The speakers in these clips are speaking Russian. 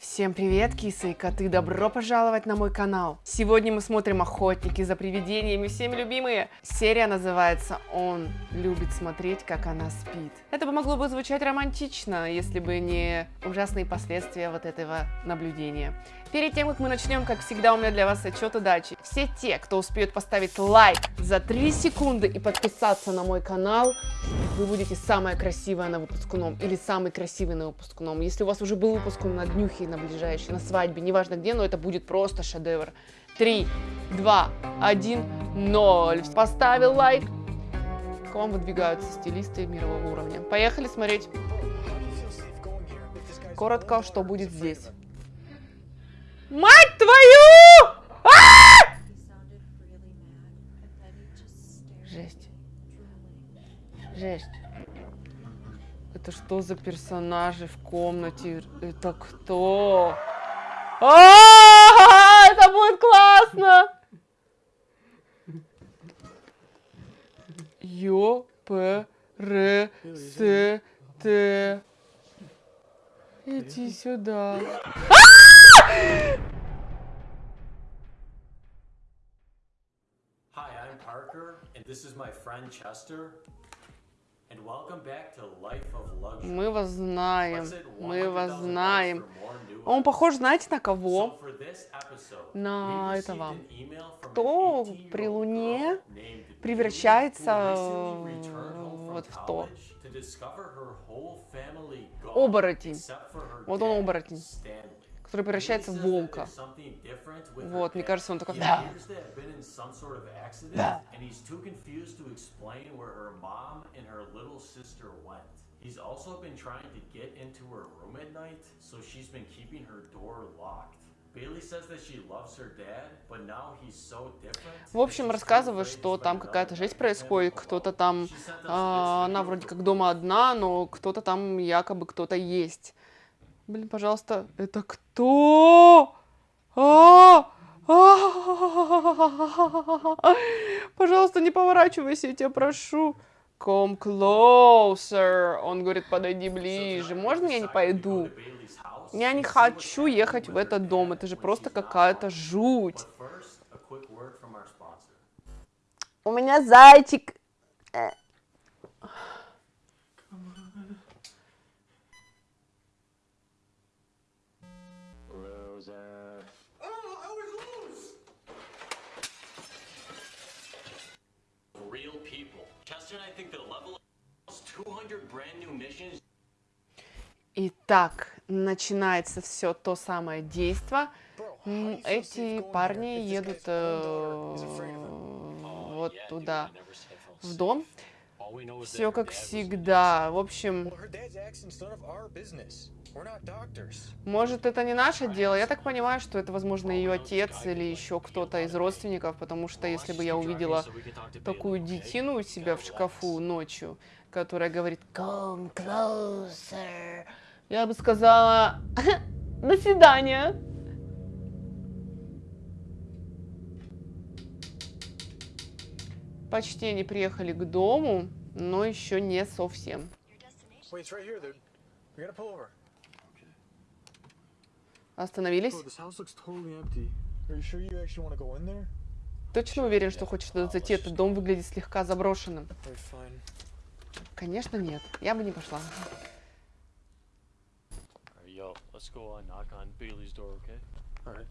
Всем привет, кисы и коты! Добро пожаловать на мой канал! Сегодня мы смотрим «Охотники за привидениями», всеми любимые. Серия называется «Он любит смотреть, как она спит». Это могло бы звучать романтично, если бы не ужасные последствия вот этого наблюдения. Перед тем, как мы начнем, как всегда, у меня для вас отчет удачи. Все те, кто успеет поставить лайк за 3 секунды и подписаться на мой канал, вы будете самая красивая на выпускном или самый красивый на выпускном. Если у вас уже был выпускном на днюхе, на ближайшей, на свадьбе, неважно где, но это будет просто шедевр. 3, 2, 1, 0. Поставил лайк. К вам выдвигаются стилисты мирового уровня. Поехали смотреть. Коротко, что будет здесь. Мать твою! А! Жесть. Жесть. Это что за персонажи в комнате? Это кто? А, это будет классно! Ё, П, Р, С, Т. Иди сюда. Hi, I'm Parker, and this is my friend Chester. And welcome back to Life of Luxury. Мы вас знаем. Мы вас 100,000 знаем. Он похож, знаете, на кого? На этого. Кто an 18-year-old при Луне превращается вот в то. Оборотень. Вот он оборотень. Который превращается в волка. Вот, мне кажется, он такой... «Да». and he's also been trying to get into her room at night, so she's been keeping her door locked. В общем, рассказываю, что там какая-то жесть происходит, кто-то там, а, она вроде как дома одна, но кто-то там якобы кто-то есть. Блин, пожалуйста, это кто? А! А! Пожалуйста, не поворачивайся, я тебя прошу. Come closer. Он говорит, подойди ближе. Можно я не пойду? Я не хочу ехать в этот дом. Это же просто какая-то жуть. У меня зайчик. Итак, начинается все то самое действо. Эти парни едут э, вот туда, в дом. Все как всегда. В общем, Может, это не наше дело. Я так понимаю, что это, возможно, ее отец или еще кто-то из родственников, потому что если бы я увидела такую детину у себя в шкафу ночью, которая говорит «Come closer», я бы сказала «До свидания». Почти они приехали к дому, но еще не совсем. Wait, it's right here, dude. We gotta pull over. Остановились. Bro, this house looks totally empty. Are you sure you actually want to go in there? Точно уверен, что хочешь туда зайти? Этот дом выглядит слегка заброшенным. Конечно, нет. Я бы не пошла. Yo, let's go knock on Bailey's door, okay? Alright.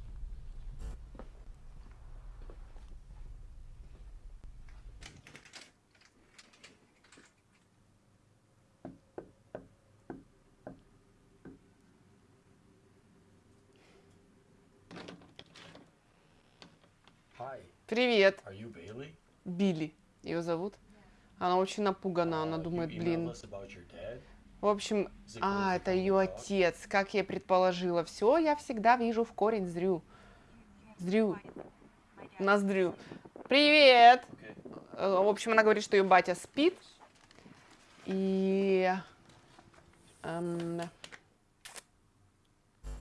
Hi, Привет? Билли. Ее зовут. Она очень напугана. Она думает, блин. В общем, а, это ее отец, как я предположила. Все, я всегда вижу в корень зрю. Зрю. Ноздрю. Привет! Э, В общем, она говорит, что ее батя спит. И... эм,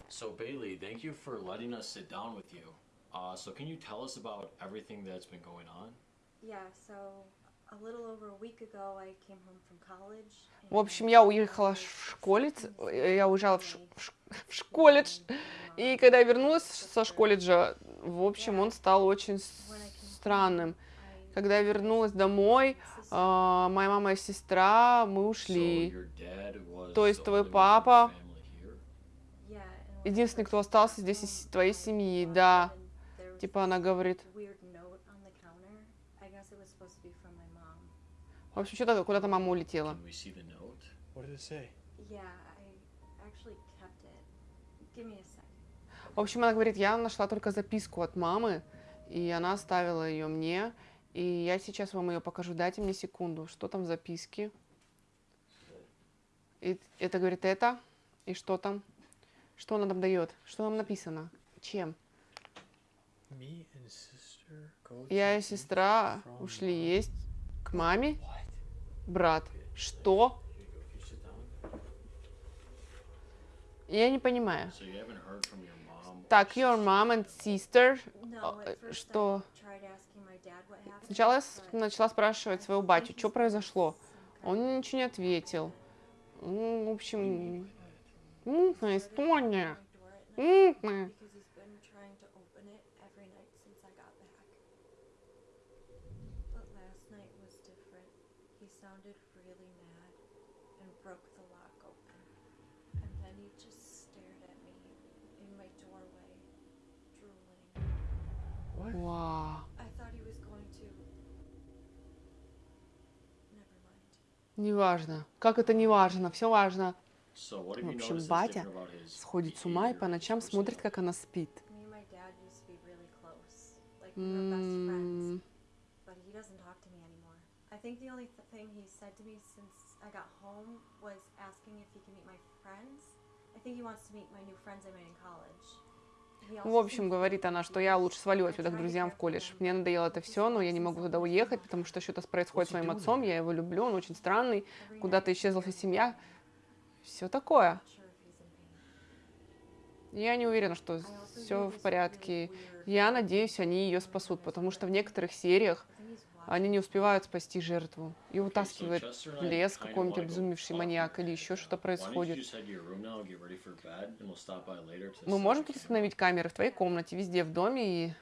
So Bailey, thank you for letting us sit down with you. Uh, so can you tell us about everything that's been going on? Yeah, so a little over a week ago, I came home from college. В общем, я уехала в школе, я уезжала в, ш- в ш- в школледж, и когда я вернулась со школледжа, в общем, он стал очень странным. Когда я вернулась домой, а, моя мама и сестра, мы ушли. То есть твой папа единственный, кто остался здесь из твоей семьи, да. Типа она говорит, в общем, что-то куда-то мама улетела. В общем, она говорит, я нашла только записку от мамы, и она оставила ее мне, и я сейчас вам ее покажу. Дайте мне секунду, что там в записке. И это говорит это, и что там? Что она там дает? Что там написано? Чем? Me and sister go Я и сестра ушли есть к маме. Брат, что? Я не понимаю. Так, your mom and sister. А, э, что? Сначала я начала спрашивать своего батю, что произошло. Он ничего не ответил. Ну, в общем, мутная история. Мутная. Because he's been trying to open it every night since I got back. But last night was different. He sounded really mad and broke the lock open. And then he just stared at me in my doorway, drooling. Вау. I thought he was going to. Never Неважно. Как это неважно? Все важно. В общем, батя сходит с ума и по ночам смотрит, как она спит. I think he wants to meet my new friends I made in college. В общем, говорит она, что я лучше свалю отсюда к друзьям в колледж. Мне надоело это все, но я не могу туда уехать, потому что что-то происходит с моим отцом. Я его люблю, он очень странный. Every Куда-то исчезла вся семья. Все такое. Я не уверена, что also все в порядке. Я надеюсь, они ее спасут, потому что в некоторых сериях они не успевают спасти жертву и утаскивает в лес какой-нибудь обезумевший маньяк или еще что-то происходит. Мы можем тут установить камеры в твоей комнате, везде в доме и...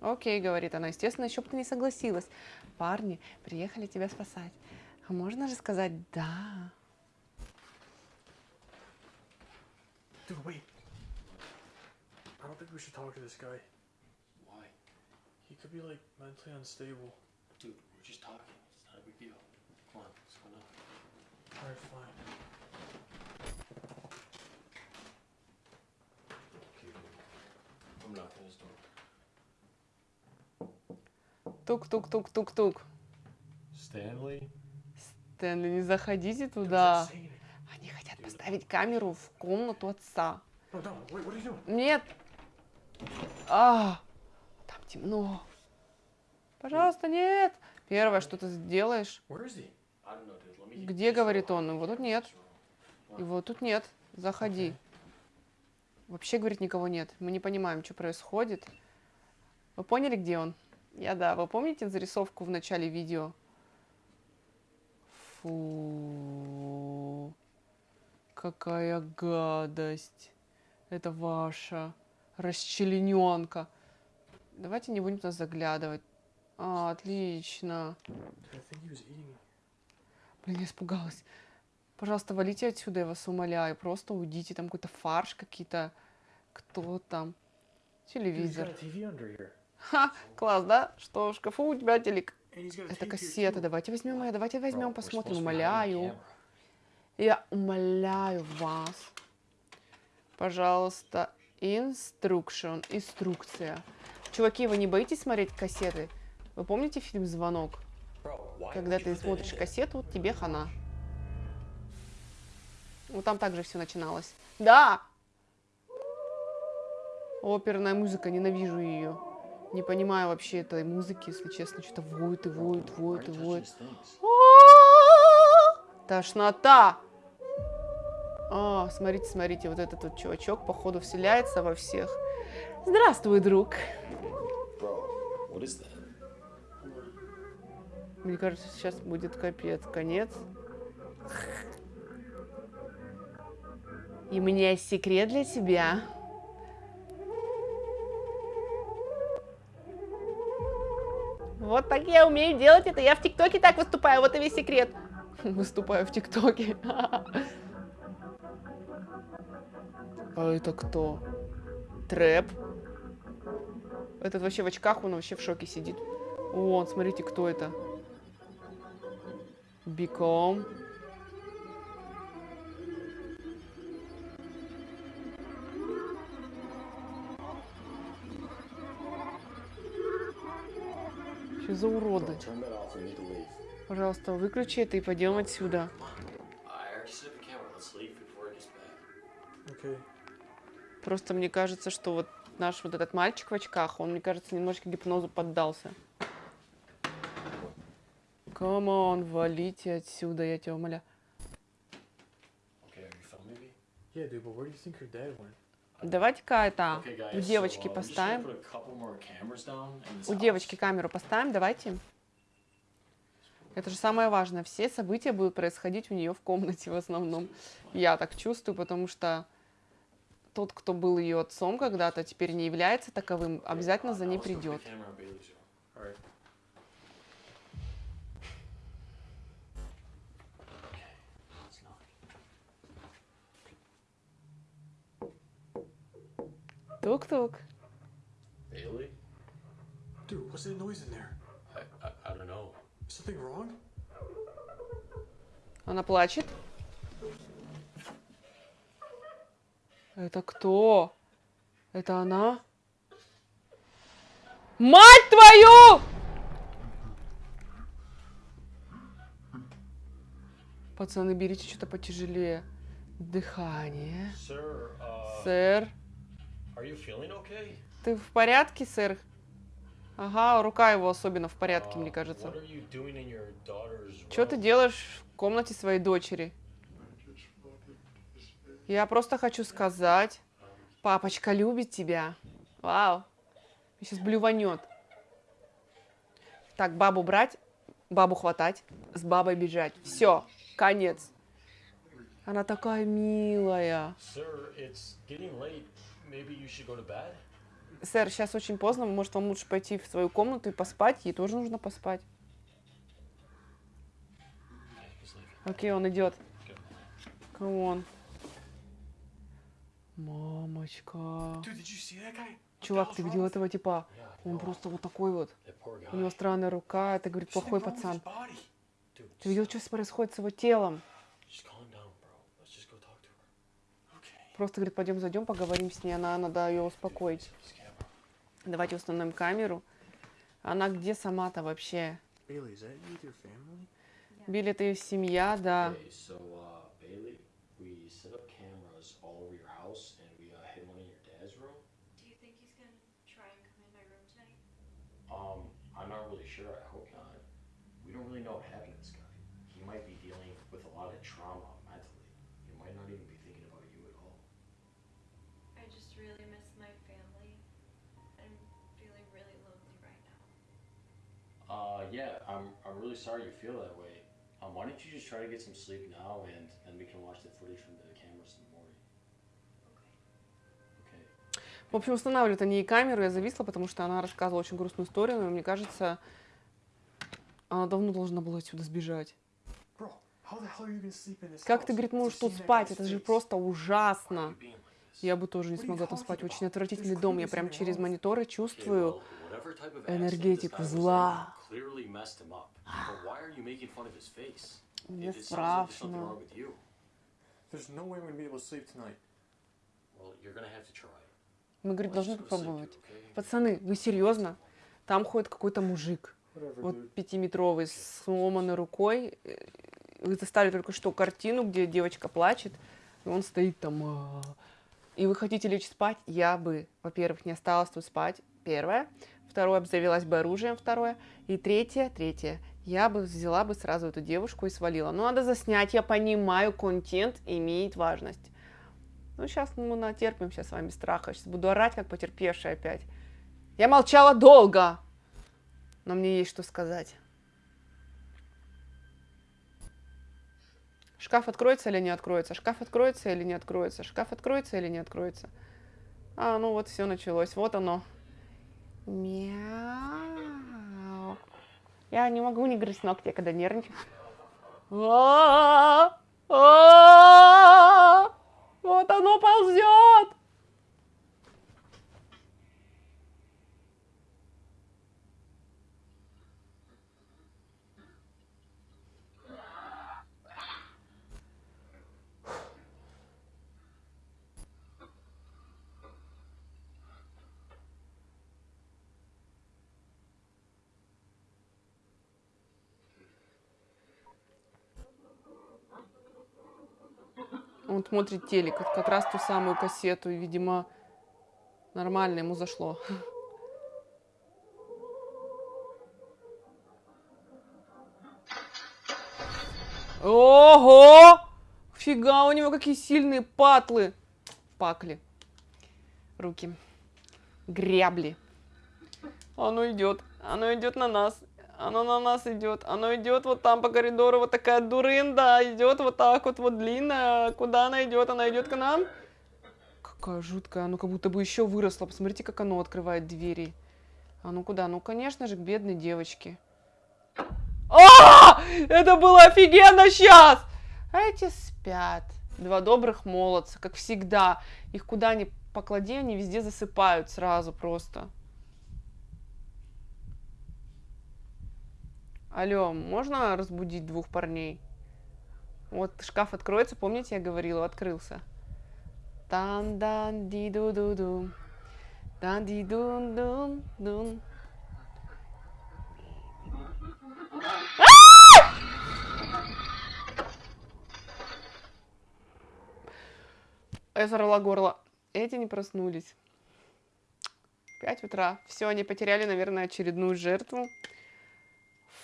Окей, говорит она. Естественно, еще бы ты не согласилась. Парни приехали тебя спасать. А можно же сказать «да». Dude, wait. I don't think we should talk to this guy. Why? He could be like mentally unstable. We're just talking. It's not a big deal. Come on, what's going on? Alright, fine. Okay, I'm knocking his door. Тук-тук-тук-тук-тук. Stanley? Стэнли, не заходите туда. Они хотят поставить камеру в комнату отца. No, no, wait, what are you doing? Нет. А, там темно. Пожалуйста, нет. Первое, что ты сделаешь. Где, говорит он, его тут нет. Его тут нет. Заходи. Вообще, говорит, никого нет. Мы не понимаем, что происходит. Вы поняли, где он? Я да. Вы помните зарисовку в начале видео? Фу. Какая гадость. Это ваша расчлененка. Давайте не будем туда заглядывать. А, отлично. Блин, я испугалась. Пожалуйста, валите отсюда, я вас умоляю. Просто уйдите. Там какой-то фарш, какие-то... Кто там? Телевизор. Ха, класс, да? Что, в шкафу у тебя телек? Это кассета. Давайте возьмем ее, давайте возьмем, посмотрим. Умоляю. Я умоляю вас. Пожалуйста, инструкшн, инструкция. Чуваки, вы не боитесь смотреть кассеты? Вы помните фильм «Звонок»? Когда ты смотришь кассету, тебе хана. Ну, там также все начиналось. Да! Оперная музыка, ненавижу ее. Не понимаю вообще этой музыки, если честно. Что-то воет и воет, воет и воет. А-а-а! Тошнота! А, смотрите, смотрите, вот этот вот чувачок, походу, вселяется во всех. Здравствуй, друг. Bro, what is that? Мне кажется, сейчас будет капец, конец. И у меня есть секрет для тебя. Вот так я умею делать это. Я в ТикТоке так выступаю. Вот и весь секрет. Выступаю в ТикТоке. А это кто? Трэп. Этот вообще в очках, он вообще в шоке сидит. О, смотрите, кто это. Биком. Что за уроды? Пожалуйста, выключи это и пойдем отсюда. Okay. Просто мне кажется, что вот наш вот этот мальчик в очках, он, мне кажется, немножко гипнозу поддался. Come on, валите отсюда, я тебя умоляю. Давайте-ка это Okay, guys. у so, девочки uh, поставим. У девочки камеру поставим, давайте. Это же самое важное. Все события будут происходить у нее в комнате в основном. Я так чувствую, потому что тот, кто был ее отцом когда-то, теперь не является таковым, обязательно за ней придет. the camera on Bailey's room. Alright. Okay, let's knock. Тук-тук. Bailey? Dude, what's that noise in there? I, I, I don't know. Is something wrong? Она плачет. Это кто? Это она? Мать твою! Пацаны, берите что-то потяжелее. Дыхание. Sir, uh, Сэр. Okay? Ты в порядке, сэр? Ага, рука его особенно в порядке, Uh, мне кажется. Your daughter's Что ты делаешь в комнате своей дочери? Я просто хочу сказать, папочка любит тебя. Вау. Сейчас блюванет. Так, бабу брать, бабу хватать, с бабой бежать. Все, конец. Она такая милая. Sir, it's getting late. Maybe you should go to bed? Сэр, сейчас очень поздно, может, вам лучше пойти в свою комнату и поспать? Ей тоже нужно поспать. Okay. Окей, он идет. Come on. Мамочка. Чувак, ты видел этого типа? Он просто вот такой вот. У него странная рука, это, говорит, плохой пацан. Ты видел, что происходит с его телом? just calm down, bro. Let's just go talk to her. Okay. Просто, говорит, пойдем зайдем, поговорим с ней, она, надо ее успокоить. Давайте установим камеру. Она где сама-то вообще? Билли, это ее семья, да. Uh, uh? Um, I'm not sure. I hope not. We don't really know what happened to this guy. He might be dealing with a lot of trauma yeah, I'm, I'm really sorry you feel that way. Um, why don't you just try to get some sleep now, and then we can watch the footage from the cameras in the morning. Okay. В общем, устанавливают они ей камеру, я зависла, потому что она рассказывала очень грустную историю, но мне кажется, она давно должна была отсюда сбежать. Bro, how the hell are you gonna sleep in this Как ты, говорит, можешь тут спать? Это же просто ужасно. Я бы тоже не What are you смогла там спать. Очень отвратительный дом. Я прям через мониторы Okay, чувствую. энергетику зла. Clearly messed him up. But why are you making fun of his face? Мне It, it sounds like there's something страшно. wrong with you. There's no way we're gonna be able to sleep tonight. Well, you're gonna have to try. Мы, говорит, должны попробовать. Пацаны, вы серьезно? Там ходит какой-то мужик, вот пятиметровый, с сломанной рукой. Э, Вы застали только что картину, где девочка плачет, и он стоит там. «А». И вы хотите лечь спать? Я бы, во-первых, не осталась тут спать первое. Второе, обзавелась бы оружием, второе. И третье, третье, я бы взяла бы сразу эту девушку и свалила. Но надо заснять, я понимаю, контент имеет важность. Ну, сейчас мы ну, натерпимся с вами страха. Сейчас буду орать, как потерпевшая опять. Я молчала долго, но мне есть что сказать. Шкаф откроется или не откроется? Шкаф откроется или не откроется? Шкаф откроется или не откроется? А, ну вот все началось. Вот оно. Мяу. Я не могу не грызть ногти, когда нервничаю. А, а, Вот оно ползет. Он смотрит телек, как- раз ту самую кассету, и, видимо, нормально ему зашло. Ого! Фига, у него какие сильные патлы. Пакли. Руки. Грябли. Оно идет. Оно идет на нас. Оно на нас идет. Оно идет вот там по коридору. Вот такая дурында. Идет вот так вот, вот длинная. Куда она идет? Она идет к нам. Какая жуткая. Оно как будто бы еще выросло. Посмотрите, как оно открывает двери. А ну куда? Ну, конечно же, к бедной девочке. А! Это было офигенно сейчас! А эти спят. Два добрых молодца, как всегда. Их куда ни поклади, они везде засыпают сразу просто. Алло, можно разбудить двух парней? Вот шкаф откроется, помните, я говорила, открылся. тан дан ди ду ду ду дан ди дун дун дун Я зарыла горло. Эти не проснулись. Пять утра. Все, они потеряли, наверное, очередную жертву.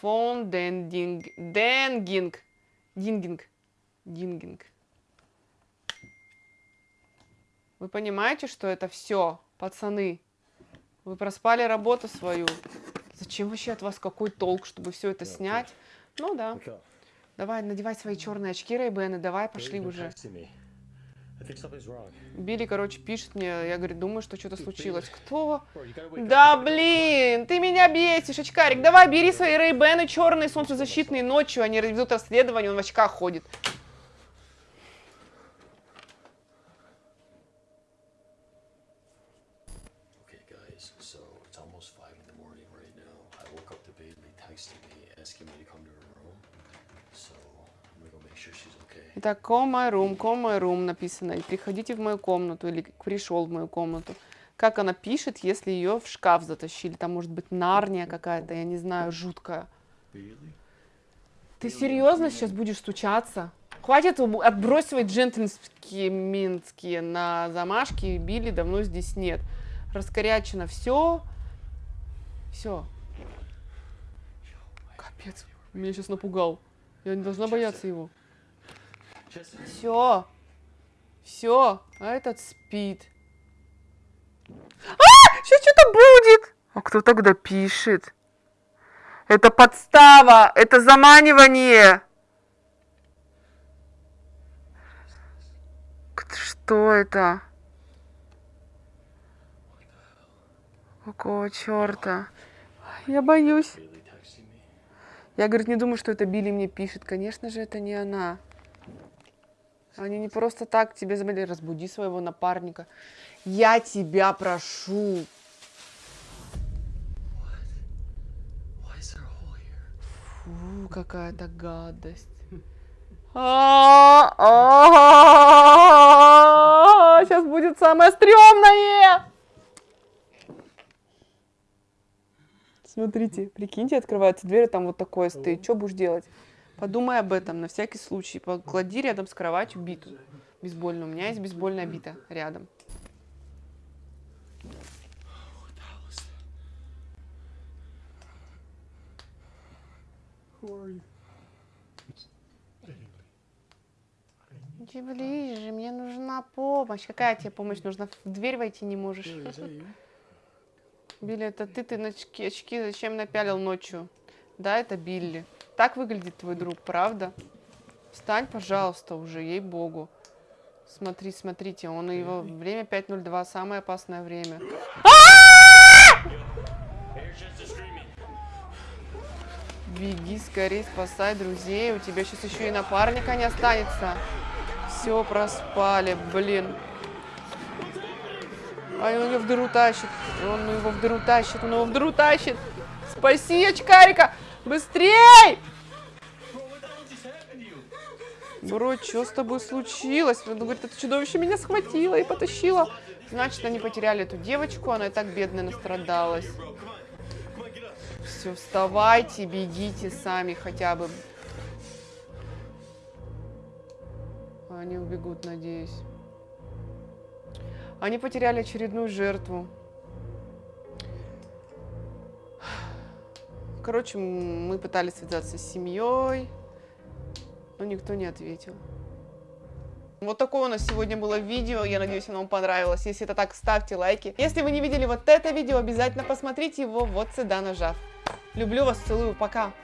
Фон Дендинг. Денгинг. Дингинг. Дингинг. Вы понимаете, что это все, пацаны? Вы проспали работу свою. Зачем вообще от вас какой толк, чтобы все это снять? Ну да. Давай, надевай свои черные очки, Рейбены, давай, пошли уже. Билли, короче, пишет мне, я говорю, думаю, что что-то случилось. Кто? Да блин, ты меня бесишь, очкарик. Давай, бери свои рейбены черные, солнцезащитные ночью, они ведут расследование, он в очках ходит. Okay, guys, so Итак, call my room, call my room написано. Приходите в мою комнату, или пришел в мою комнату. Как она пишет, если ее в шкаф затащили? Там может быть нарния какая-то, я не знаю, жуткая. Ты серьезно сейчас будешь стучаться? Хватит отбросивать джентльменские минские на замашки. Билли давно здесь нет. Раскорячено все. Все. Капец. Меня сейчас напугал. Я не должна бояться его. Jesse? Все. Все. А этот спит. А! Сейчас что-то будет. А кто тогда пишет? Это подстава. Это заманивание. Что это? Какого черта? Я боюсь. Я, говорит, не думаю, что это Билли мне пишет. Конечно же, это не она. Они не просто так тебе забыли. Разбуди своего напарника. Я тебя прошу. Фу, какая-то гадость. Сейчас будет самое стрёмное. Смотрите, прикиньте, открывается дверь, там вот такое стоит. Что будешь делать? Подумай об этом на всякий случай. Поклади рядом с кроватью биту бейсбольную. У меня есть бейсбольная бита рядом. Иди ближе, мне нужна помощь. Какая тебе помощь нужна? В дверь войти не можешь. Билли, это ты, ты очки, очки зачем напялил ночью? Да, это Билли. Так выглядит твой друг, правда? Встань, пожалуйста, уже, ей-богу. Смотри, смотрите, он его время 5.02, самое опасное время. Беги скорее, спасай друзей, у тебя сейчас еще и напарника не останется. Все, проспали, блин. А он его в дыру тащит, он его в дыру тащит, он его в дыру тащит. Спаси очкарика, быстрей! Бро, что с тобой случилось? Он говорит, это чудовище меня схватило и потащило. Значит, они потеряли эту девочку, она и так бедная настрадалась. Все, вставайте, бегите сами хотя бы. Они убегут, надеюсь. Они потеряли очередную жертву. Короче, мы пытались связаться с семьей, но никто не ответил. Вот такое у нас сегодня было видео. Я надеюсь, оно вам понравилось. Если это так, ставьте лайки. Если вы не видели вот это видео, обязательно посмотрите его вот сюда нажав. Люблю вас, целую, пока.